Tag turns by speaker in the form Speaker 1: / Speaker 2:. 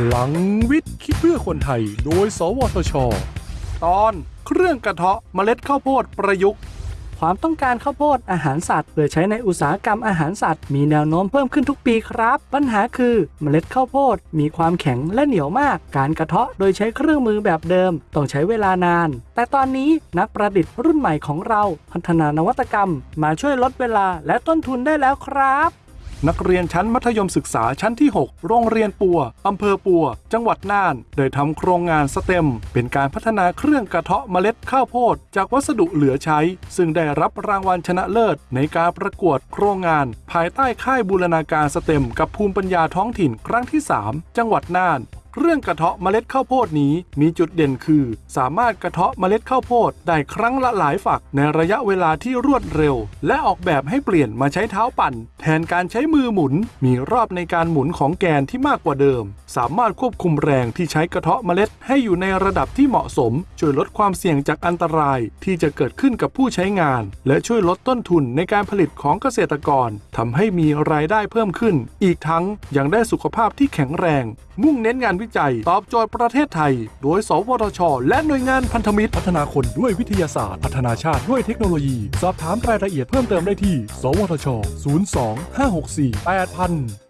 Speaker 1: พลังวิทย์คิดเพื่อคนไทย โดย สวทช ตอนเครื่องกระเทาะเมล็ดข้าวโพดประยุกต์
Speaker 2: ความต้องการข้าวโพดอาหารสัตว์เพื่อใช้ในอุตสาหกรรมอาหารสัตว์มีแนวโน้มเพิ่มขึ้นทุกปีครับ ปัญหาคือเมล็ดข้าวโพดมีความแข็งและเหนียวมาก การกระเทาะโดยใช้เครื่องมือแบบเดิม ต้องใช้เวลานาน แต่ตอนนี้นักประดิษฐ์รุ่นใหม่ของเรา พัฒนานวัตกรรม มาช่วยลดเวลาและต้นทุนได้แล้วครับ
Speaker 1: นักเรียนชั้นมัธยมศึกษาชั้นที่ 6 โรงเรียนปัว อำเภอปัว จังหวัดน่านโดยทำโครงงานสเต็ม เป็นการพัฒนาเครื่องกระเทาะเมล็ดข้าวโพด จากวัสดุเหลือใช้ ซึ่งได้รับรางวัลชนะเลิศ ในการประกวดโครงงาน ภายใต้ค่ายบูรณาการสเต็ม กับภูมิปัญญาท้องถิ่นครั้งที่ 3 จังหวัดน่าน เรื่องกระเทาะเมล็ดข้าวโพดนี้มีจุดเด่นคือ สามารถกระเทาะเมล็ดข้าวโพดได้ครั้งละหลายฝักในระยะเวลาที่รวดเร็ว และออกแบบให้เปลี่ยนมาใช้เท้าปั่น แทนการใช้มือหมุน มีรอบในการหมุนของแกนที่มากกว่าเดิม สามารถควบคุมแรงที่ใช้กระเทาะเมล็ดให้อยู่ในระดับที่เหมาะสม ช่วยลดความเสี่ยงจากอันตรายที่จะเกิดขึ้นกับผู้ใช้งาน และช่วยลดต้นทุนในการผลิตของเกษตรกรทำให้มีรายได้เพิ่มขึ้น อีกทั้งยังได้สุขภาพที่แข็งแรง มุ่งเน้นงานวิจัย ตอบโจทย์ประเทศไทย โดย สวทช และหน่วยงานพันธมิตร พัฒนาคนด้วยวิทยาศาสตร์ พัฒนาชาติด้วยเทคโนโลยี สอบถามรายละเอียดเพิ่มเติมได้ที่ สวทช 02 564 8000